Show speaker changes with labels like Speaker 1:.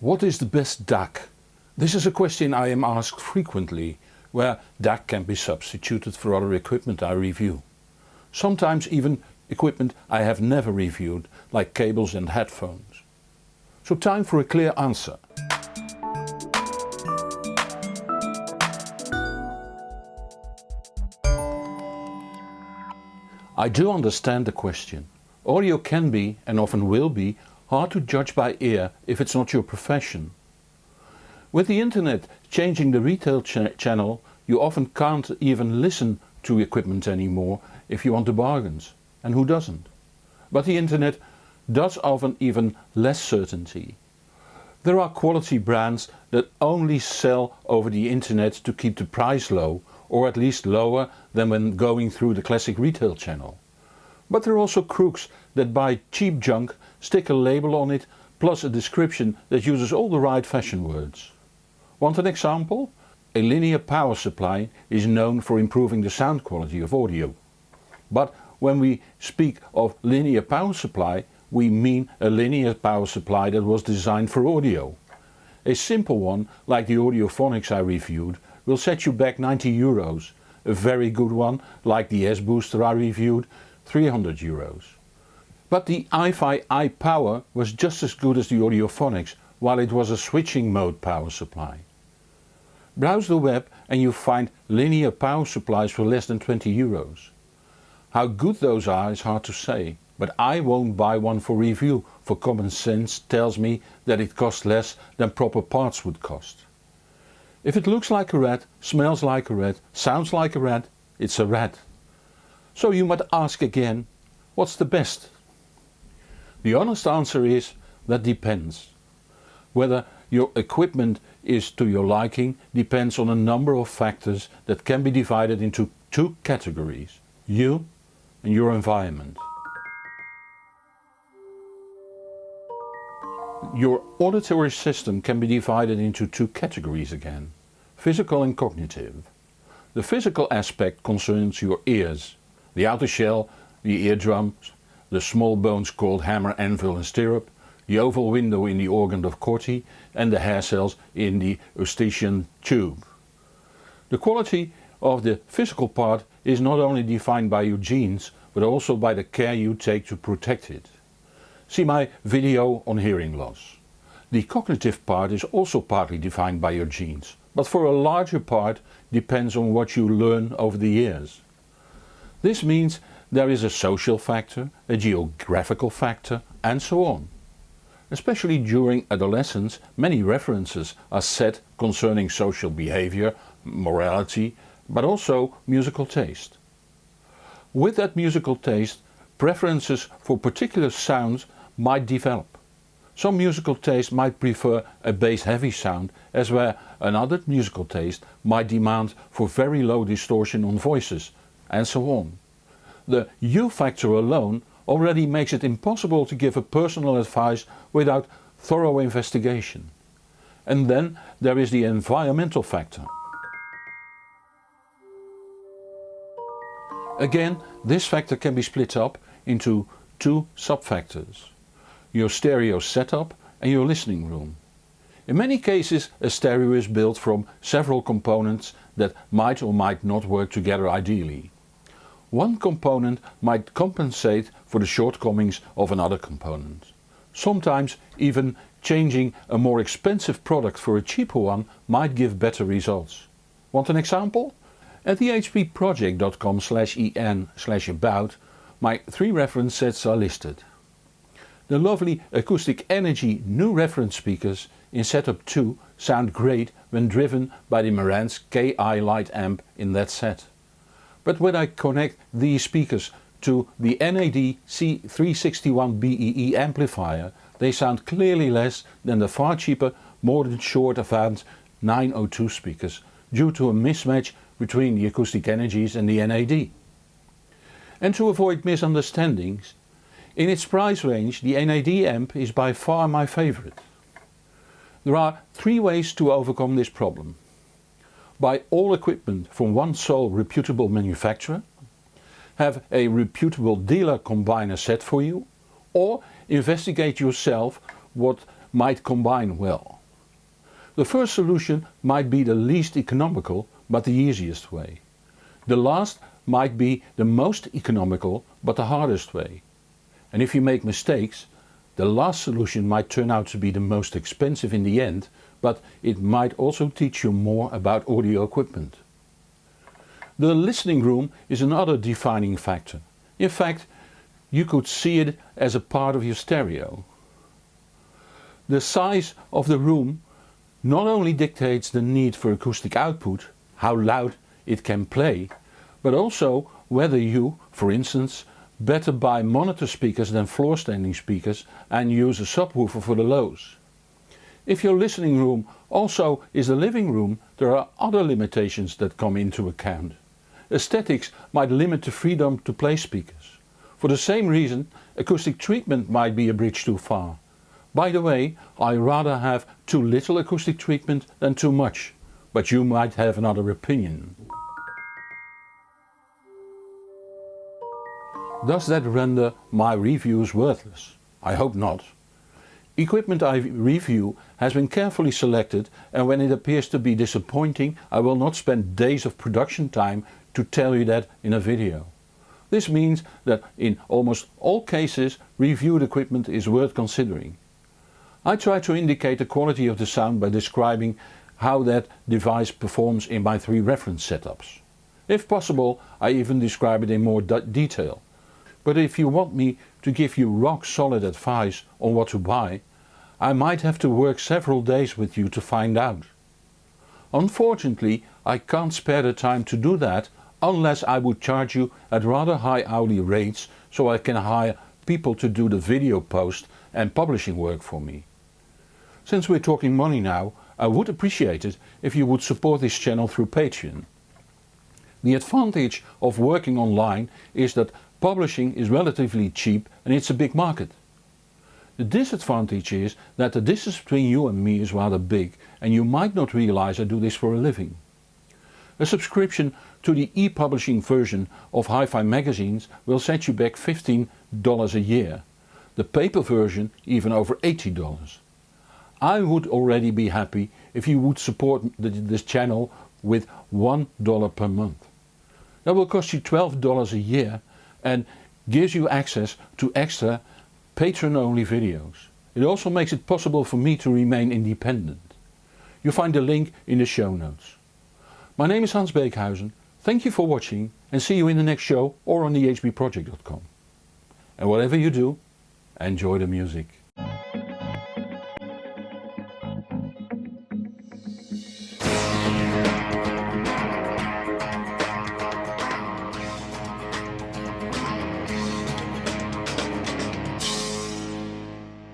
Speaker 1: What is the best DAC? This is a question I am asked frequently, where DAC can be substituted for other equipment I review. Sometimes even equipment I have never reviewed, like cables and headphones. So time for a clear answer. I do understand the question. Audio can be, and often will be, hard to judge by ear if it's not your profession. With the internet changing the retail ch channel you often can't even listen to equipment anymore if you want the bargains. And who doesn't? But the internet does often even less certainty. There are quality brands that only sell over the internet to keep the price low or at least lower than when going through the classic retail channel. But there are also crooks that buy cheap junk, stick a label on it plus a description that uses all the right fashion words. Want an example? A linear power supply is known for improving the sound quality of audio. But when we speak of linear power supply we mean a linear power supply that was designed for audio. A simple one like the Audiophonics I reviewed will set you back 90 euros. A very good one like the S-Booster I reviewed 300 euros. But the iFi iPower was just as good as the Audiophonics while it was a switching mode power supply. Browse the web and you find linear power supplies for less than 20 euros. How good those are is hard to say, but I won't buy one for review for common sense tells me that it costs less than proper parts would cost. If it looks like a rat, smells like a rat, sounds like a rat, it's a rat. So you might ask again, what's the best? The honest answer is, that depends. Whether your equipment is to your liking depends on a number of factors that can be divided into two categories. You and your environment. Your auditory system can be divided into two categories again. Physical and cognitive. The physical aspect concerns your ears the outer shell, the eardrums, the small bones called hammer, anvil and stirrup, the oval window in the organ of Corti and the hair cells in the eustachian tube. The quality of the physical part is not only defined by your genes but also by the care you take to protect it. See my video on hearing loss. The cognitive part is also partly defined by your genes, but for a larger part depends on what you learn over the years. This means there is a social factor, a geographical factor and so on. Especially during adolescence many references are set concerning social behavior, morality but also musical taste. With that musical taste preferences for particular sounds might develop. Some musical taste might prefer a bass heavy sound as where another musical taste might demand for very low distortion on voices and so on. The U factor alone already makes it impossible to give a personal advice without thorough investigation. And then there is the environmental factor. Again this factor can be split up into two sub-factors. Your stereo setup and your listening room. In many cases a stereo is built from several components that might or might not work together ideally. One component might compensate for the shortcomings of another component. Sometimes even changing a more expensive product for a cheaper one might give better results. Want an example? At thehbproject.com slash en about my three reference sets are listed. The lovely Acoustic Energy new reference speakers in setup 2 sound great when driven by the Marantz KI Light amp in that set. But when I connect these speakers to the NAD C361BEE amplifier they sound clearly less than the far cheaper Mordaunt-Short Avant 902 speakers due to a mismatch between the acoustic energies and the NAD. And to avoid misunderstandings, in its price range the NAD amp is by far my favourite. There are three ways to overcome this problem. Buy all equipment from one sole reputable manufacturer, have a reputable dealer combine a set for you or investigate yourself what might combine well. The first solution might be the least economical but the easiest way. The last might be the most economical but the hardest way. And if you make mistakes, the last solution might turn out to be the most expensive in the end, but it might also teach you more about audio equipment. The listening room is another defining factor. In fact, you could see it as a part of your stereo. The size of the room not only dictates the need for acoustic output, how loud it can play, but also whether you, for instance, better buy monitor speakers than floor standing speakers and use a subwoofer for the lows. If your listening room also is a living room there are other limitations that come into account. Aesthetics might limit the freedom to play speakers. For the same reason acoustic treatment might be a bridge too far. By the way, I rather have too little acoustic treatment than too much, but you might have another opinion. Does that render my reviews worthless? I hope not. Equipment I review has been carefully selected and when it appears to be disappointing I will not spend days of production time to tell you that in a video. This means that in almost all cases reviewed equipment is worth considering. I try to indicate the quality of the sound by describing how that device performs in my three reference setups. If possible I even describe it in more detail. But if you want me to give you rock solid advice on what to buy, I might have to work several days with you to find out. Unfortunately I can't spare the time to do that unless I would charge you at rather high hourly rates so I can hire people to do the video post and publishing work for me. Since we're talking money now, I would appreciate it if you would support this channel through Patreon. The advantage of working online is that Publishing is relatively cheap and it's a big market. The disadvantage is that the distance between you and me is rather big and you might not realize I do this for a living. A subscription to the e-publishing version of Hi-Fi magazines will set you back $15 a year. The paper version even over $80. I would already be happy if you would support this channel with $1 per month. That will cost you $12 a year and gives you access to extra patron only videos. It also makes it possible for me to remain independent. You'll find the link in the show notes. My name is Hans Beekhuyzen, thank you for watching and see you in the next show or on thehbproject.com. And whatever you do, enjoy the music.